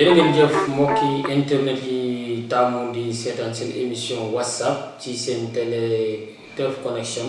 jërë ngeen jëf internet yi taamu di seetaan seen émission whatsapp ci seen télé Teuf Connection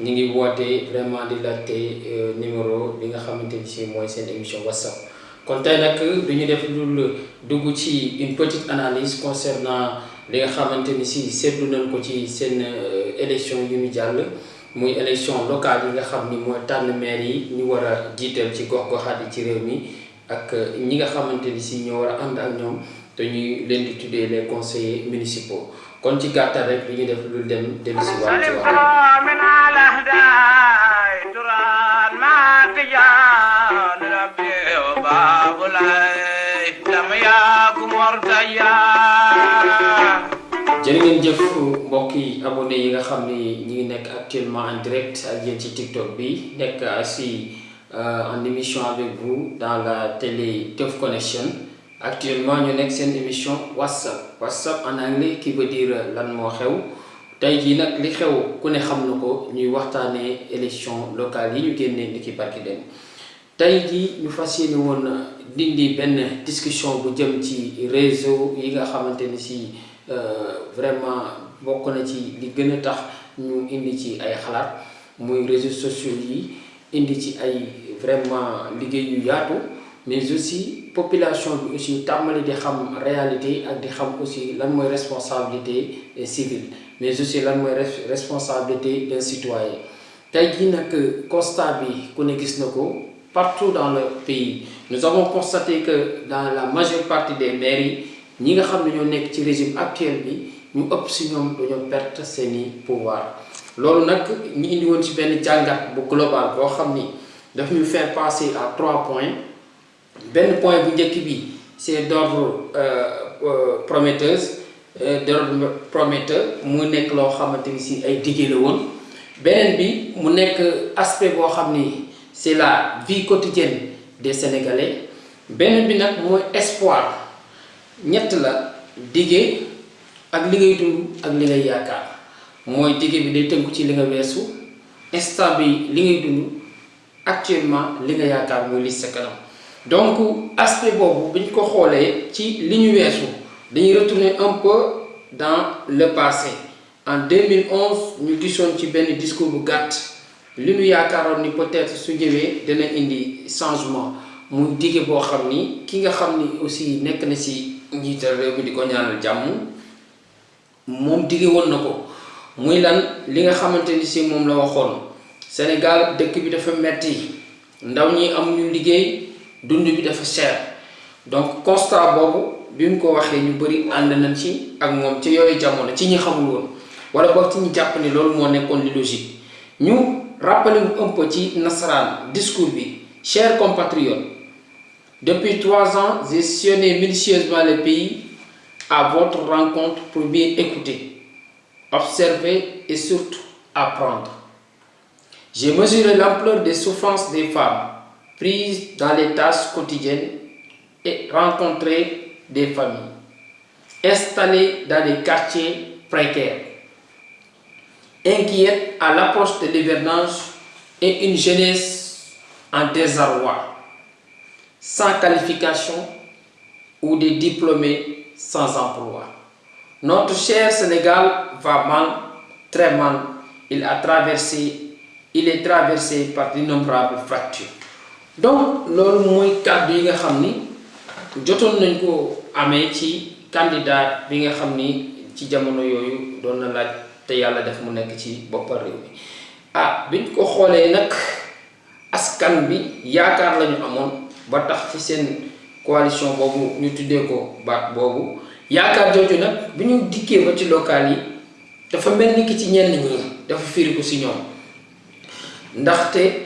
ñi ngi woote vraiment di laajte numéro bi nga xamante ni si mooy émission whatsapp. Kon tey nag du ñu def lu dugg ci une petite analyse concernant li nga xamante ni si seetlu nañ ko ci seen élection yu ñu jàll muy élection locale yi nga xam ni mooy tànn maire yi ñu war a jiital ci gox-goxaat yi ci réew mi ak ñi nga xamante ni ñoo war a ànd ak ñoom te ñuy leen di tuddee les conseillers municipaux kon ci gàttal rek li ñu def lu dem dem si waat ci wax jërë ngeen jëf mbokk yi abonné yi nga xam ni ñi ngi nekk actuellement en direct ak yéen ci TikTok bi nekk aussi en émission avec vous dans la télé Teuf Connection. Actuellement ñu nekk seen émission whatsapp whatsapp en anglais qui veut dire lan moo xew. Tey jii nag li xew ku ne xam na ko ñuy waxtaanee élection locale yi ñu génnee ni ki barki dem. Tey jii ñu fas yéene woon dindi benn discussion bu jëm ci réseau yi nga xamante ni si vraiment bokk na ci li gën a tax ñu indi ci ay xalaat muy réseaux sociaux yi indi ci ay vraiment liggéey yu yaatu mais aussi population aussi tàmmali di xam réalité ak di xam aussi lan mooy responsabilité civile mais aussi lan mooy responsabilité d'un citoyen tey jii nag constat bi ku ne gis partout dans le pays. Nous avons constaté que dans la majeure partie des mairies ñi nga xam ne ñoo ci régime actuel bi ñu ëpp si perte seeni pouvoir. Loolu nag ñu indi woon ci benn bu global boo xam daf ñu faire passer à trois points benn point bu njëkk bi c'est d'ordre prometteuse d'ordre prometteur mu nekk loo xamante ay la woon. Beneen bi aspect boo xam ni c'est la vie quotidienne des Sénégalais. Beneen bi nag mooy espoir. Ñett la diggé ak li dund ak li ngay yaakaar. Mooy diggé bi day tënku ci li nga instant bi li ngay dund actuellement li nga yaakaar muy li donc aspect boobu bi ñu ko xoolee retourner un peu dans le passé. En 2011 ñu gisoon discours bu gàtt. Li peut-être su ñëwee dana changement muy dige boo xam ni ki nga xam ni aussi nekk na ci njiital réew mi di ko ñaanal jàmm moom dige woon na ko. Muy lan li nga xamante ni si moom la waxoon. Sénégal dëkk bi dafa metti dund bi dafa cher donc constat boobu bi mu ko waxee ñu bëri ànd nañ ci ak moom ci yooyu jamono ci ñi xamul woon wala boog ci ñi jàpp ni loolu moo nekkoon li logique. Ñu rappelé un peu ci nasaraan discours bi chers compatriotes depuis trois ans j'ai sillonné minutieusement le pays à votre rencontre pour bien écouter observer et surtout apprendre. J'ai mesuré l'ampleur des souffrances des femmes prises dans les tâches quotidiennes et rencontré des familles installées dans des quartiers précaires, inquiètes à l'approche de l'hivernage et une jeunesse en désarroi, sans qualification ou des diplômés sans emploi. Notre cher Sénégal va mal, très mal. Il a traversé, il est traversé par d'innombrables fractures. Donc loolu mooy kàddu yi nga xam ni nañ ko amee ci candidat bi nga xam ni ci jamono yooyu doon na laaj te yàlla def mu nekk ci boppal réew mi. Ah biñ ko xoolee nag askan bi yaakaar lañu amoon ba tax ci seen coalition boobu ñu tuddee ko baat boobu. Yaakaar jooju nag bi ñu ba ci local yi dafa mel ni ki ci ñenn ñi dafa firi ko si ñoom. Ndaxte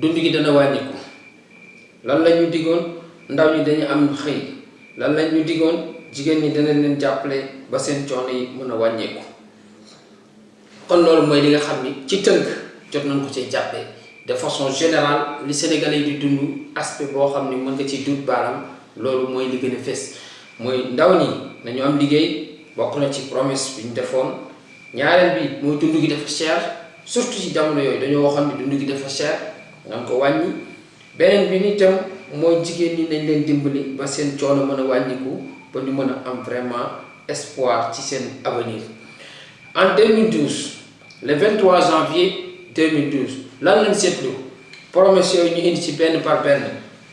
dund gi dana wàññiku. Lan la ñu diggoon ndaw ñi dañu am xëy. Lan la ñu diggoon jigéen ñi dana leen jàppale ba seen coono yi mën a kon loolu mooy li nga xam ni ci tënk jot nañ ko cee jàppee. De façon générale li Sénégalais di dund aspect boo xam ni mën nga ci dut baaram loolu mooy li gën a fes mooy ndaw ñi nañu am liggéey bokk na ci promesse bi ñu defoon. Ñaareel bi mooy dund gi dafa cher. Surtout ci jamono yooyu dañoo waxoon ni dund gi dafa cher en 2012 le 23 janvier 2012 lan lañ promesse ñu indi ci benn par benn.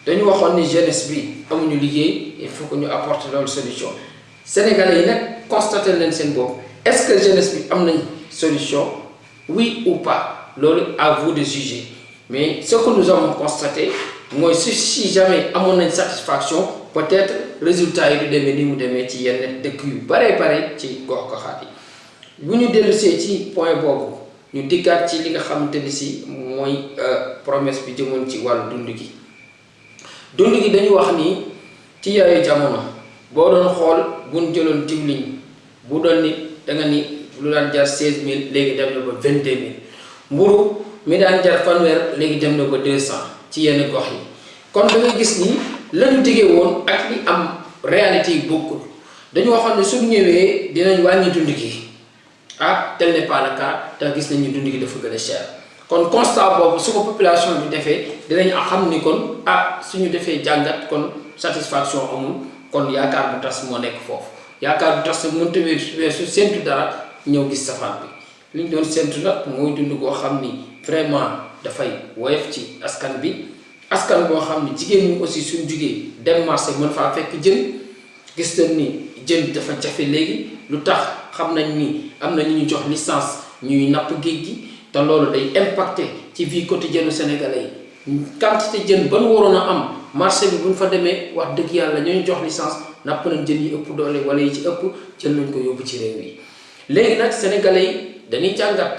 Dañu waxoon ni jeunesse bi amuñu liggéey il faut que ñu apporter solution. Sénégalais yi constaté seen est-ce que jeunesse bi am nañ solution? Oui ou pas? Loolu à vous de juger mais ce que nous avons constaté mooy si si jamais amoon nañ satisfaction peut-être résultat du demee ni mu demee ci yenn dëkk yu bare bare ci gox goxaat yi. Bu ñu dellusee ci point boobu ñu dikkaat ci li nga xamante mooy promesse bi jëmoon ci wàllu dund gi. Dund gi dañu wax ni ci yooyu jamono boo doon xool buñ jëloon diwliñ bu doon nit da nga ni lu daan jar seize mille léegi dem na vingt deux mille mi daan jar fanweer léegi dem na deux cent. Ci yenn gox yi. Kon da ngay gis ni lañu diggee woon ak li am réalité yi dañu waxoon ne suñu ñëwee dinañ wàññi dund gi. Ah tel n'est pas le cas te gis nañu dund gi dafa gën a cher. Kon constat boobu su ko population bi defee dinañ xam ni kon ah suñu defee jàngat kon satisfaction amul. Kon yaakaar bu tas moo nekk foofu. Yaakaar bu tas mënta weesu séntu dara ñëw gis safaan bi. Li ñu doon séntu nag mooy dund koo xam ni vraiment dafay woyof ci askan bi. Askan boo xam ni jigéen ñi aussi suñ jugee dem marché mën faa fekk jën. Gis nañ ni jën dafa jafe léegi. Lu tax xam nañ ni am na ñu ñu jox licence ñuy napp géej gi. Te loolu day impacté ci vie quotidienne sénégalais yi. Quantité jën ban waroon a am marché bi bu ñu fa demee wax dëgg yàlla ñoo ñu jox licence napp nañ jën yi ëpp doole wala yi ci ëpp jël nañ ko yóbbu ci réew yi léegi nag sénégalais yi dañuy jàngat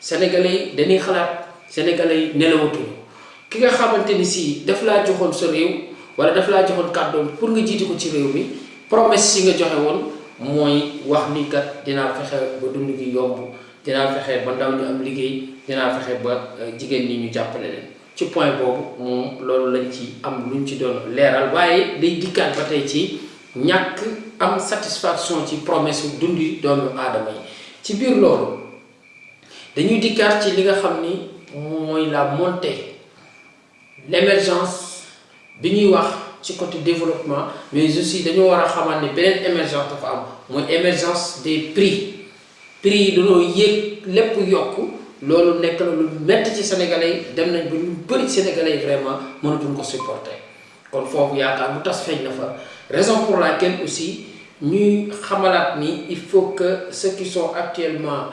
sénégalais yi dañuy xalaat sénégalais yi nelawatuñu ki nga xamante ni si daf laa joxoon sa réew wala daf laa joxoon kàddoom pour nga jiite ko ci réew mi promesse si nga joxe woon mooy wax ni kat dinaa fexe ba dund gi yomb dinaa fexe ba ndaw ñu am liggéey dinaa fexe ba jigéen ñi ñu jàppale leen. Ci point boobu moom loolu lañ ci am luñ ci doon leeral waaye day dikkaat ba tey ci ñàkk am satisfaction ci promesse yu dundi doomu aadama yi. Ci biir loolu dañuy dikkaat ci li nga xam ni mooy la montée l'émergence bi ñuy wax ci côté développement mais aussi dañoo war a xamal ne beneen émergence dafa am mooy émergence des prix. Prix yi dañoo yéeg lépp yokk. Loolu nekk na lu metti ci sénégalais yi dem nañ ba ñu bëri sénégalais yi vraiment mënatuñ ko supporter. Kon foofu yaakaar bu tas feeñ na fa. Raison pour laquelle aussi ñuy xamalaat ni il faut que ceux qui sont actuellement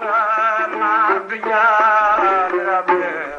Rabbi, Rabbi, Rabbi.